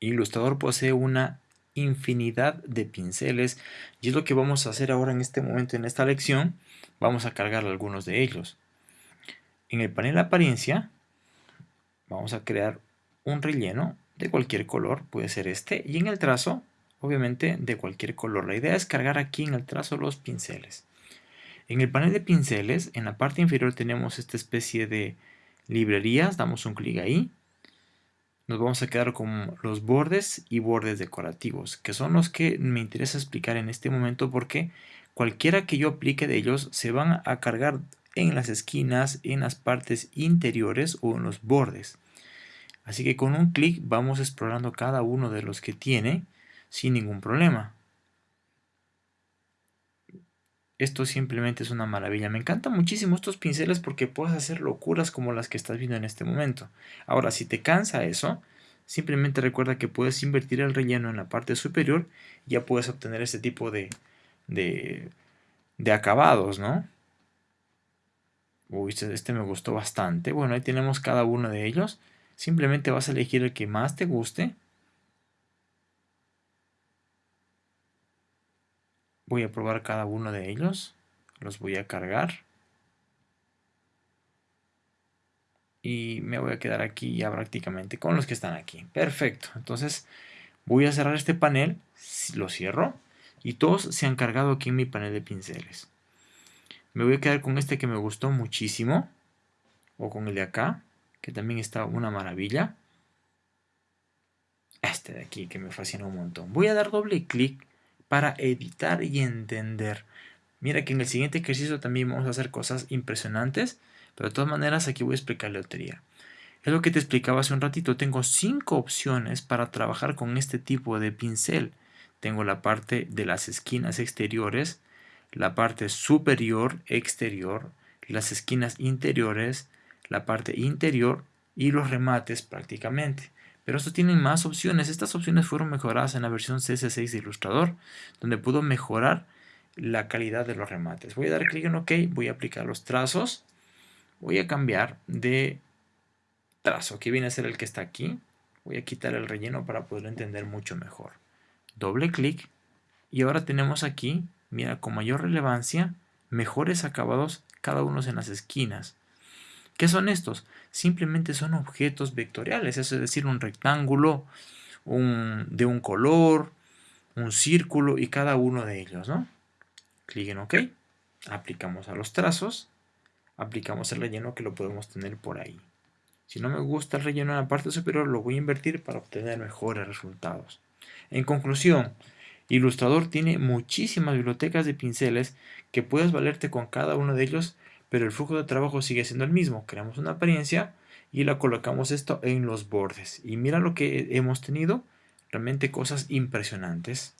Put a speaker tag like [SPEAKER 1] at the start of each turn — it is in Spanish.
[SPEAKER 1] Illustrator posee una infinidad de pinceles y es lo que vamos a hacer ahora en este momento en esta lección. Vamos a cargar algunos de ellos. En el panel apariencia vamos a crear un relleno de cualquier color, puede ser este, y en el trazo, obviamente de cualquier color. La idea es cargar aquí en el trazo los pinceles. En el panel de pinceles, en la parte inferior tenemos esta especie de librerías, damos un clic ahí, nos vamos a quedar con los bordes y bordes decorativos, que son los que me interesa explicar en este momento porque cualquiera que yo aplique de ellos se van a cargar en las esquinas, en las partes interiores o en los bordes. Así que con un clic vamos explorando cada uno de los que tiene sin ningún problema. Esto simplemente es una maravilla. Me encantan muchísimo estos pinceles porque puedes hacer locuras como las que estás viendo en este momento. Ahora, si te cansa eso, simplemente recuerda que puedes invertir el relleno en la parte superior y ya puedes obtener este tipo de, de, de acabados, ¿no? Uy, este, este me gustó bastante. Bueno, ahí tenemos cada uno de ellos. Simplemente vas a elegir el que más te guste. Voy a probar cada uno de ellos. Los voy a cargar. Y me voy a quedar aquí ya prácticamente con los que están aquí. Perfecto. Entonces voy a cerrar este panel. Lo cierro. Y todos se han cargado aquí en mi panel de pinceles. Me voy a quedar con este que me gustó muchísimo. O con el de acá. Que también está una maravilla. Este de aquí que me fascina un montón. Voy a dar doble clic para editar y entender. Mira que en el siguiente ejercicio también vamos a hacer cosas impresionantes, pero de todas maneras aquí voy a explicar la teoría. Es lo que te explicaba hace un ratito, tengo cinco opciones para trabajar con este tipo de pincel. Tengo la parte de las esquinas exteriores, la parte superior exterior, las esquinas interiores, la parte interior y los remates prácticamente. Pero estos tienen más opciones. Estas opciones fueron mejoradas en la versión CS6 de Illustrator, donde pudo mejorar la calidad de los remates. Voy a dar clic en OK, voy a aplicar los trazos. Voy a cambiar de trazo, que viene a ser el que está aquí. Voy a quitar el relleno para poderlo entender mucho mejor. Doble clic y ahora tenemos aquí, mira, con mayor relevancia, mejores acabados cada uno en las esquinas. ¿Qué son estos? Simplemente son objetos vectoriales, es decir, un rectángulo de un color, un círculo y cada uno de ellos, ¿no? Clic en OK, aplicamos a los trazos, aplicamos el relleno que lo podemos tener por ahí. Si no me gusta el relleno en la parte superior, lo voy a invertir para obtener mejores resultados. En conclusión, Illustrator tiene muchísimas bibliotecas de pinceles que puedes valerte con cada uno de ellos pero el flujo de trabajo sigue siendo el mismo. Creamos una apariencia y la colocamos esto en los bordes. Y mira lo que hemos tenido, realmente cosas impresionantes.